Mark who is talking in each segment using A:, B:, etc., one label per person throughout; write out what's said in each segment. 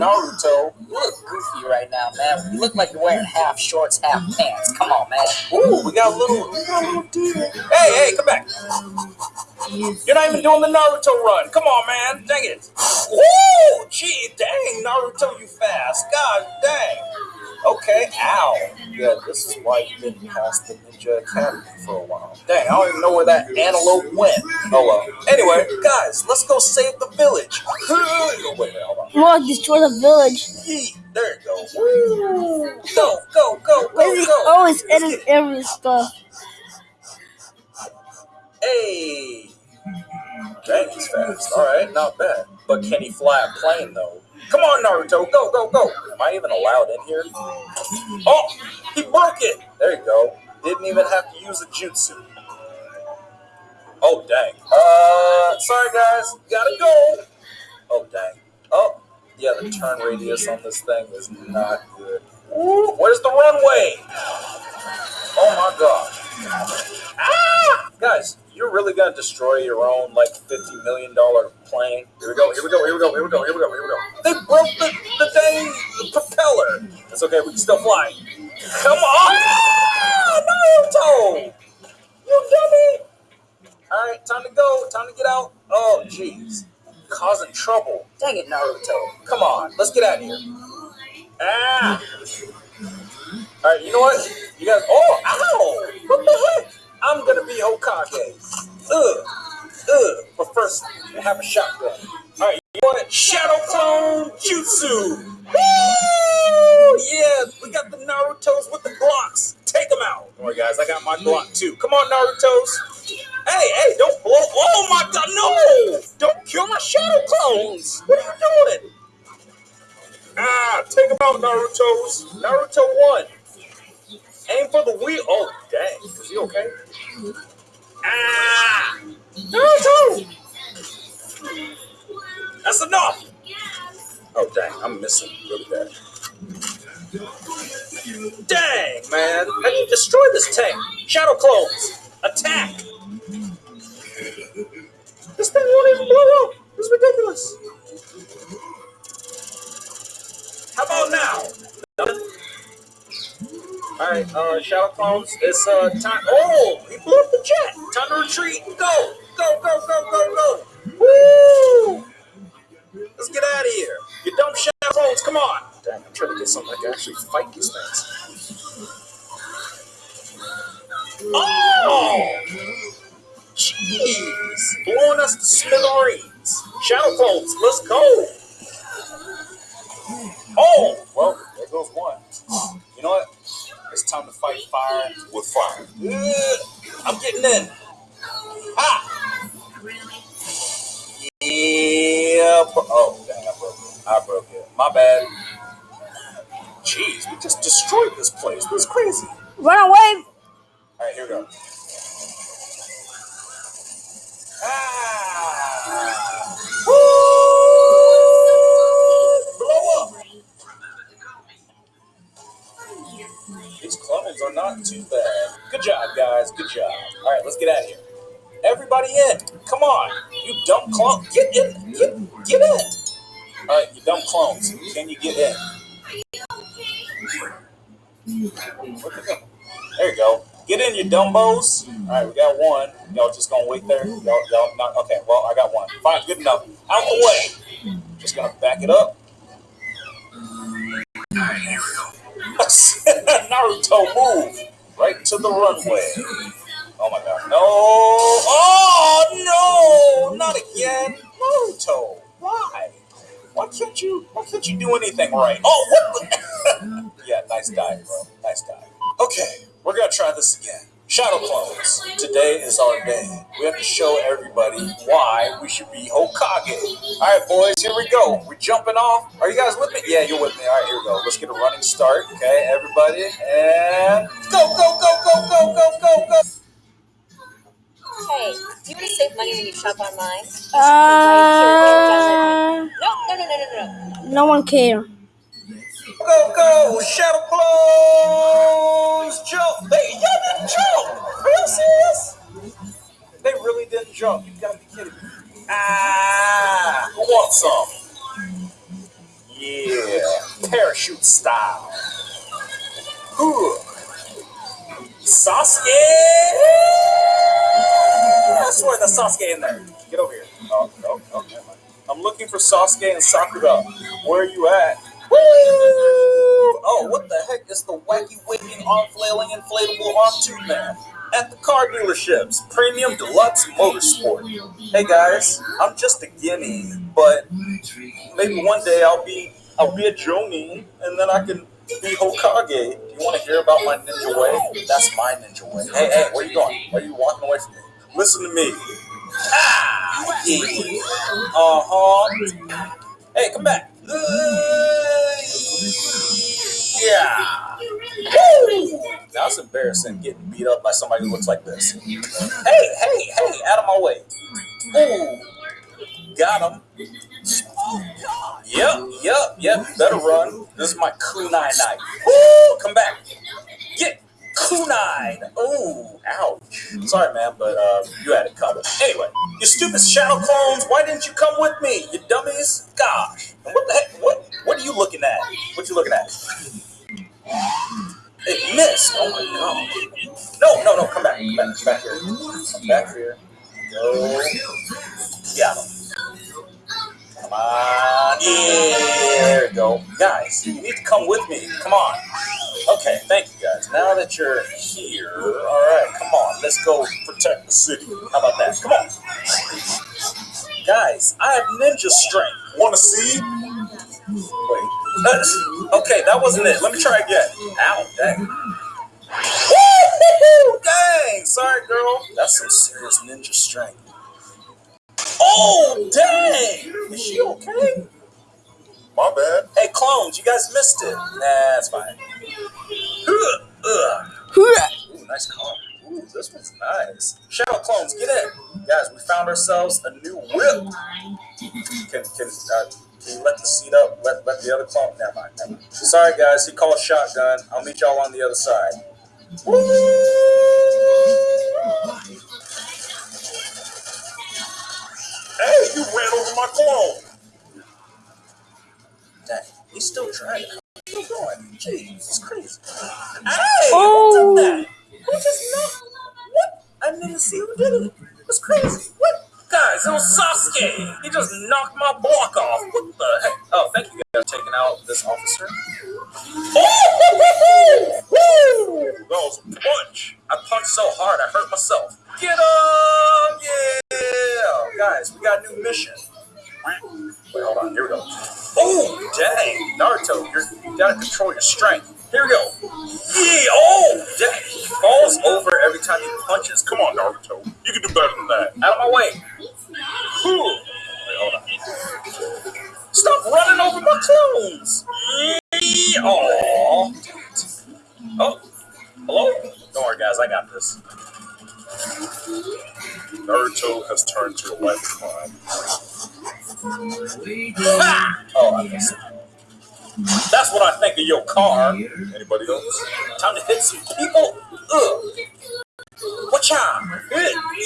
A: Naruto.
B: You look goofy right now, man. You look like you're wearing half shorts, half mm-hmm. pants. Come on, man.
A: Ooh, we got a little, we got a little deal. Hey, hey, come back. You're not even doing the Naruto run. Come on, man. Dang it. Woo! Gee, dang, Naruto, you fast. God dang. Okay, ow. Yeah, this is why you didn't pass the Ninja Academy for a while. Dang, I don't even know where that antelope went. Oh well. Anyway, guys, let's go save the village. Oh, wait, wait, hold on.
C: Well, destroy the village.
A: Yeet. There you go. Woo. Go, go, go, go, go.
C: always edit every stuff?
A: Hey! Dang, he's fast. Alright, not bad. But can he fly a plane, though? Come on, Naruto, go, go, go! Am I even allowed in here? Oh! He broke it! There you go. Didn't even have to use a jutsu. Oh, dang. Uh, sorry, guys. Gotta go. Oh, dang. Oh, yeah, the turn radius on this thing is not good. Ooh, where's the runway? Oh, my God. Ah! Guys, you're really gonna destroy your own like fifty million dollar plane. Here we go, here we go, here we go, here we go, here we go, here we go. They broke the, the dang propeller. It's okay, we can still fly. Come on! Ah, Naruto! You dummy! Alright, time to go, time to get out. Oh jeez. Causing trouble. Dang it, Naruto. Come on, let's get out of here. Ah! Alright, you know what? You guys oh ow! I'm gonna be Hokage. Ugh. Ugh. But first, I have a shotgun. Alright, you want it? Shadow Clone Jutsu! Woo! Yeah, we got the Narutos with the Glocks. Take them out. Don't guys, I got my Glock too. Come on, Narutos. Hey, hey, don't blow. Oh my god, no! Don't kill my Shadow Clones! What are you doing? Ah, take them out, Narutos. Naruto won. Aim for the wheel. Oh, dang. Is he okay? Ah! Naruto! That's enough! Oh, dang. I'm missing really bad. Dang, man. How do you destroy this tank? Shadow clones. Attack! This thing won't even blow up. Is ridiculous. All right, uh, Shadow Clones, it's uh time. Oh, he blew up the jet. Time to retreat. Go, go, go, go, go, go. Woo! Let's get out of here. You dumb Shadow Clones, come on. Dang, I'm trying to get something that can actually fight these things. Oh, jeez, blowing us to smithereens. Shadow Clones, let's go. Oh, well, there goes one. You know what? It's time to fight fire with fire. Ugh, I'm getting in. Ha! Yeah. Oh, dang, I broke it. I broke it. My bad. Jeez, we just destroyed this place. This is crazy.
C: Run away!
A: All right, here we go. Ah! Too bad. Good job, guys. Good job. All right, let's get out of here. Everybody in. Come on. You dumb clone. Get in. Get, get in. All right, you dumb clones. Can you get in? There you go. Get in, you dumbos. All right, we got one. Y'all just gonna wait there? Y'all, y'all not okay? Well, I got one. Fine, good enough. Out the way. Just gonna back it up. Naruto, move right to the runway. Oh my god, no! Oh no! Not again, Naruto. Why? Why can't you? Why can't you do anything right? Oh, what? Yeah, nice dive, bro. Nice dive. Okay, we're gonna try this again. Shadow clones. Today is our day. We have to show everybody why we should be Hokage. All right, boys, here we go. We're jumping off. Are you guys with me? Yeah, you're with me. All right, here we go. Let's get a running start. Okay, everybody, and go, go, go, go, go, go, go, go.
D: Hey, do you want to save money when you shop online?
C: Uh,
D: No, no, no, no, no, no.
C: no one care.
A: Go, go, Shadow Clones! Jump! They, y'all didn't jump! Are y'all serious? They really didn't jump. You gotta be kidding me. Ah! Who wants some? Yeah, parachute style. Ooh. Sasuke! I swear there's Sasuke in there. Get over here. Oh, no, no, never mind. I'm looking for Sasuke and Sakura. Where are you at? Oh, what the heck is the wacky waving arm flailing inflatable arm tube man? At the car dealerships, Premium Deluxe Motorsport. Hey guys, I'm just a genin, but maybe one day I'll be I'll be a Jonin, and then I can be Hokage. You want to hear about my ninja way? That's my ninja way. Hey, hey, where you going? Why are you walking away from me? Listen to me. Ah, yeah. Uh huh. Hey, come back. Uh, yeah. Woo! That's embarrassing getting beat up by somebody who looks like this. Hey, hey, hey, out of my way. Ooh. Got him. Yep, yep, yep. Better run. This is my kunai knife. Woo! Come back. Get kunai. Ooh, ouch. Sorry, man, but uh, you had it covered. Anyway, you stupid shadow clones. Why didn't you come with me? You dummies. Gosh. And what the heck? What? What are you looking at? What you looking at? Back. Come back, here. Come back here. Go. Him. Come on. Yeah, there we go. Guys, you need to come with me. Come on. Okay, thank you guys. Now that you're here, all right, come on. Let's go protect the city. How about that? Come on. Guys, I have ninja strength. Want to see? Wait. Okay, that wasn't it. Let me try again. Ow, dang. Dang, sorry, girl. That's some serious ninja strength. Oh, dang! Is she okay?
E: My bad.
A: Hey, clones, you guys missed it. Nah, that's fine. Ooh, nice car. Ooh, this one's nice. Shadow clones, get in. Guys, we found ourselves a new whip. Can can uh, can you let the seat up? Let let the other clone. Never mind. Never mind. Sorry, guys. He called shotgun. I'll meet y'all on the other side.
E: Hey, you ran over my clone.
A: Dang, he's still trying. Still going. Jeez, it's crazy. Hey,
C: Oh.
A: who did that? Who just knocked? What? I didn't even see who did it. It's crazy. What? Guys, it was Sasuke. He just knocked my block off. What the heck? Oh, thank you guys for taking out this officer. Oh, woo.
E: That was a punch.
A: I punched so hard I hurt myself. Get him! Yeah! Guys, we got a new mission. Wait, hold on. Here we go. Oh, dang. Naruto, you're, you gotta control your strength. Here we go. Yeah! Oh, dang. He falls over every time he punches. Come on, Naruto.
E: You can do better than that.
A: Out of my way. Oh, missed. That's what I think of your car.
E: Anybody else?
A: Time to hit some people. Ugh. Watch out.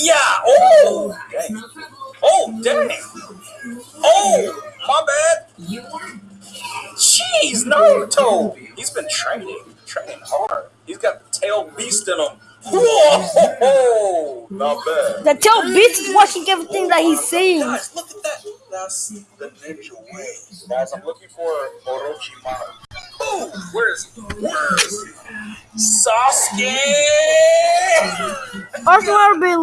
A: Yeah. Oh. Dang. Oh, dang. Oh, my bad. Jeez, Naruto. He's been training, training hard. He's got the tail beast in him. Whoa!
E: Not bad.
C: The tail beast is watching everything that he's saying.
A: Guys, look at that. That's the ninja way. Guys, I'm looking for Orochimaru. Oh, where is he? Where is he? Sasuke!
C: Also, I'll be,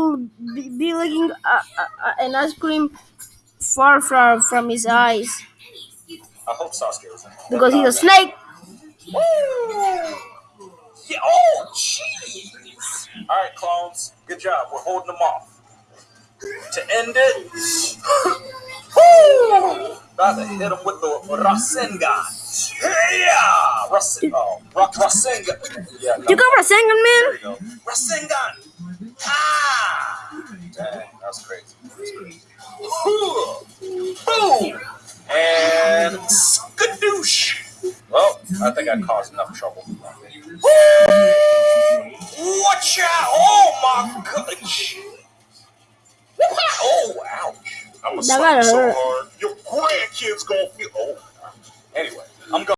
C: be, be looking uh, uh, uh, an ice cream far from from his eyes
A: I hope Sasuke was in
C: because he's a snake.
A: Woo! Yeah, oh, jeez. All right, clones. Good job. We're holding them off. To end it, Woo! about to hit them with the Rasengan. Yeah! Rasen- oh, Ra- Rasengan. Yeah, no.
C: You got Rasengan,
A: There
C: man?
A: we go. Rasengan! Ah! Dang, that was crazy. That was crazy. Boom! And skadoosh! Well, I think I caused enough trouble. Watch out! Oh my gosh! Oh, ouch!
E: I'm gonna slap so hard. Your grandkids gonna feel. Oh,
A: Anyway.